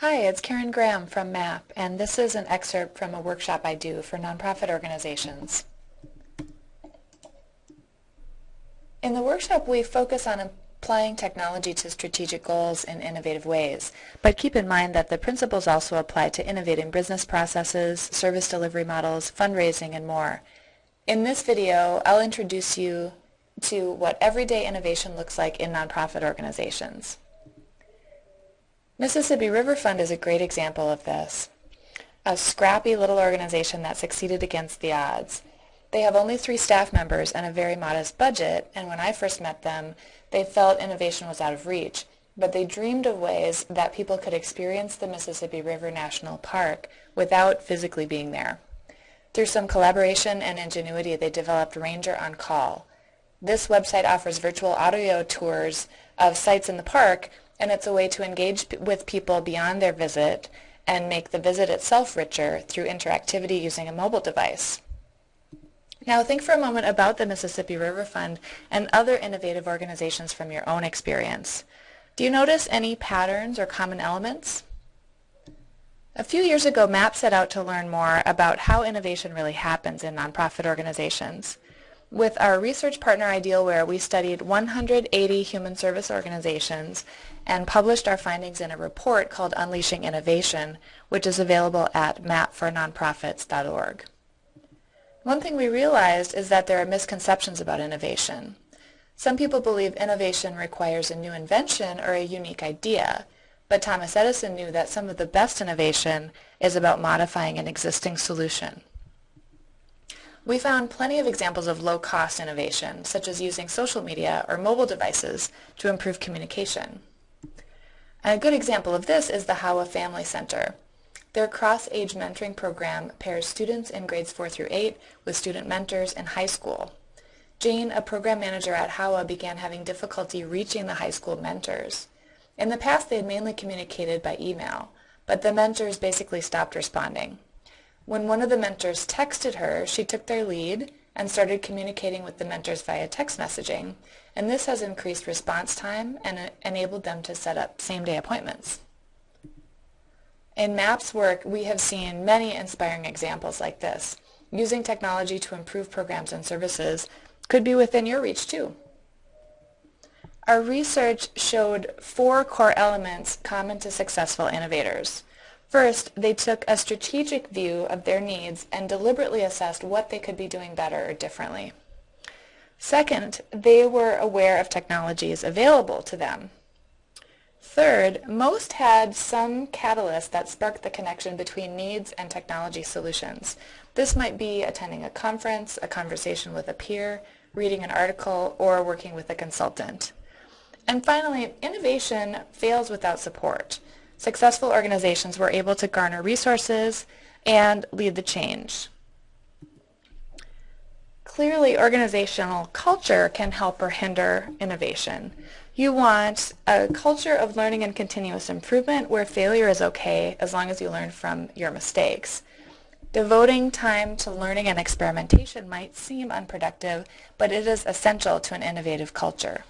Hi, it's Karen Graham from MAP, and this is an excerpt from a workshop I do for nonprofit organizations. In the workshop, we focus on applying technology to strategic goals in innovative ways, but keep in mind that the principles also apply to innovating business processes, service delivery models, fundraising, and more. In this video, I'll introduce you to what everyday innovation looks like in nonprofit organizations. Mississippi River Fund is a great example of this. A scrappy little organization that succeeded against the odds. They have only three staff members and a very modest budget, and when I first met them, they felt innovation was out of reach, but they dreamed of ways that people could experience the Mississippi River National Park without physically being there. Through some collaboration and ingenuity, they developed Ranger on Call. This website offers virtual audio tours of sites in the park and it's a way to engage with people beyond their visit and make the visit itself richer through interactivity using a mobile device. Now think for a moment about the Mississippi River Fund and other innovative organizations from your own experience. Do you notice any patterns or common elements? A few years ago, MAP set out to learn more about how innovation really happens in nonprofit organizations. With our research partner Idealware, we studied 180 human service organizations and published our findings in a report called Unleashing Innovation, which is available at mapfornonprofits.org. One thing we realized is that there are misconceptions about innovation. Some people believe innovation requires a new invention or a unique idea, but Thomas Edison knew that some of the best innovation is about modifying an existing solution. We found plenty of examples of low-cost innovation, such as using social media or mobile devices to improve communication. A good example of this is the HAWA Family Center. Their cross-age mentoring program pairs students in grades 4 through 8 with student mentors in high school. Jane, a program manager at HAWA, began having difficulty reaching the high school mentors. In the past, they had mainly communicated by email, but the mentors basically stopped responding. When one of the mentors texted her, she took their lead and started communicating with the mentors via text messaging, and this has increased response time and enabled them to set up same-day appointments. In MAP's work, we have seen many inspiring examples like this. Using technology to improve programs and services could be within your reach too. Our research showed four core elements common to successful innovators. First, they took a strategic view of their needs and deliberately assessed what they could be doing better or differently. Second, they were aware of technologies available to them. Third, most had some catalyst that sparked the connection between needs and technology solutions. This might be attending a conference, a conversation with a peer, reading an article, or working with a consultant. And finally, innovation fails without support. Successful organizations were able to garner resources and lead the change. Clearly, organizational culture can help or hinder innovation. You want a culture of learning and continuous improvement where failure is okay as long as you learn from your mistakes. Devoting time to learning and experimentation might seem unproductive, but it is essential to an innovative culture.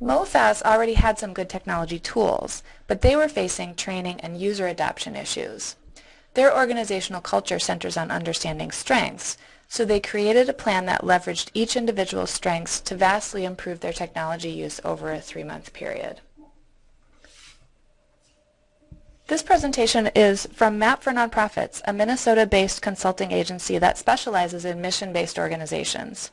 MOFAS already had some good technology tools, but they were facing training and user adoption issues. Their organizational culture centers on understanding strengths, so they created a plan that leveraged each individual's strengths to vastly improve their technology use over a three-month period. This presentation is from MAP for Nonprofits, a Minnesota-based consulting agency that specializes in mission-based organizations.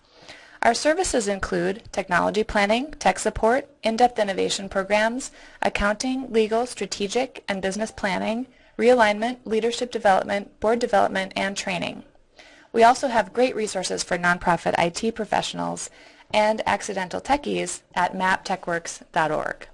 Our services include technology planning, tech support, in-depth innovation programs, accounting, legal, strategic, and business planning, realignment, leadership development, board development, and training. We also have great resources for nonprofit IT professionals and accidental techies at maptechworks.org.